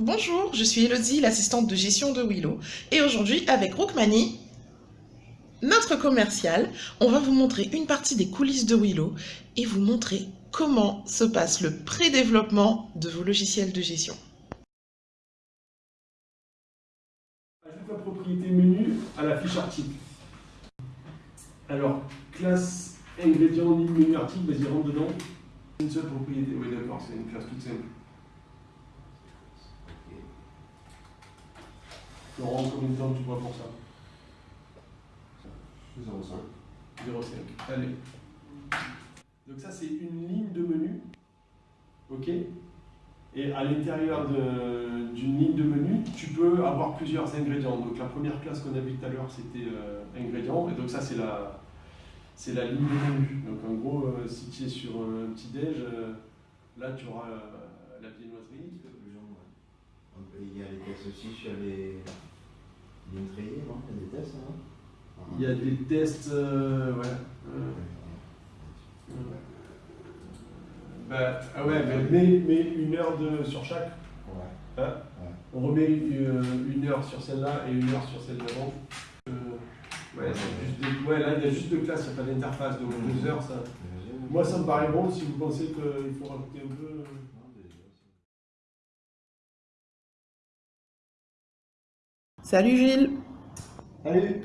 Bonjour, je suis Elodie, l'assistante de gestion de Willow. Et aujourd'hui, avec Rookmani, notre commercial, on va vous montrer une partie des coulisses de Willow et vous montrer comment se passe le pré-développement de vos logiciels de gestion. Ajoute la propriété menu à la fiche article. Alors, classe ingrédient ligne menu article, vas-y rentre dedans. Une seule propriété, oui d'accord, c'est une classe toute simple. Laurent, combien de temps tu vois pour ça 0,5. 0,5. Allez. Donc ça c'est une ligne de menu. Ok Et à l'intérieur d'une ligne de menu, tu peux avoir plusieurs ingrédients. Donc la première classe qu'on a vue tout à l'heure c'était euh, ingrédients. Et donc ça c'est la, c'est la ligne de menu. Donc en gros, euh, si tu es sur un petit déj, euh, là tu auras la viennoiserie. Il y a les tests aussi sur les non Il y a des tests, non Il y a des tests, euh, ouais. euh, euh, bah, ah ouais, mais une heure de, sur chaque. Ouais. Hein On remet une, une heure sur celle-là et une heure sur celle d'avant. Euh, ouais, des- ouais, là il y a juste deux classes, il n'y a pas d'interface, donc deux heures ça. Moi ça me paraît bon si vous pensez qu'il faut rajouter un peu. Salut Gilles Salut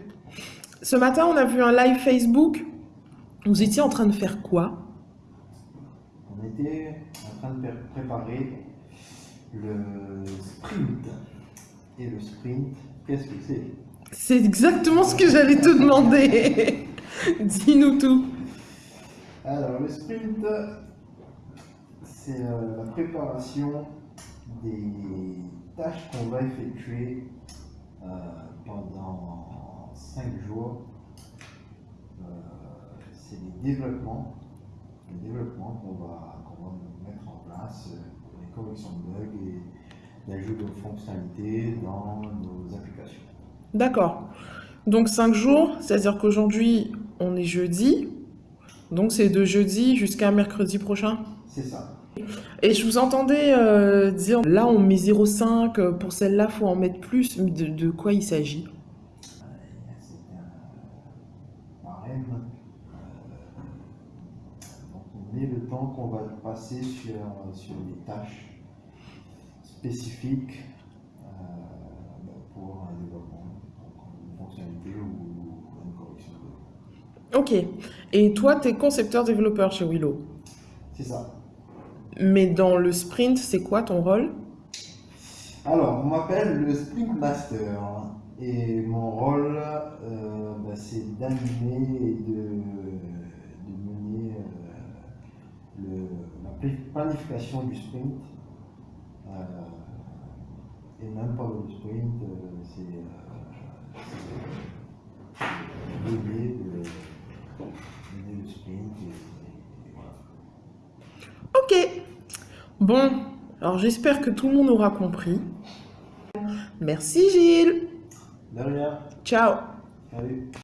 Ce matin, on a vu un live Facebook. Vous étiez en train de faire quoi? On était en train de pré- préparer le sprint. Et le sprint, qu'est-ce que c'est? C'est exactement ce que j'allais te demander. Dis-nous tout. Alors, le sprint, c'est euh, la préparation des tâches qu'on va effectuer euh, pendant 5 jours. Euh, c'est les développements, les développements qu'on va, qu'on va mettre en place, euh, les corrections de bugs et l'ajout de fonctionnalités dans nos applications. D'accord. Donc 5 jours, c'est-à-dire qu'aujourd'hui, on est jeudi. Donc c'est de jeudi jusqu'à mercredi prochain. C'est ça. Et je vous entendais euh, dire, là on met 0,5, euh, pour celle-là faut en mettre plus. Mais De, de quoi il s'agit? Le temps qu'on va passer sur, sur des tâches spécifiques euh, pour un développement, une fonctionnalité ou une correction. Ok. Et toi, tu es concepteur-développeur chez Willow? C'est ça. Mais dans le sprint, c'est quoi ton rôle? Alors, on m'appelle le Sprint Master et mon rôle, euh, bah, c'est d'animer et de, de mener euh, le- la pla- planification du sprint. Euh, et même pas le sprint, c'est c'est l'idée de mener le sprint. et- et voilà. Ok. Bon, alors j'espère que tout le monde aura compris. Merci Gilles. De rien. Ciao. Salut.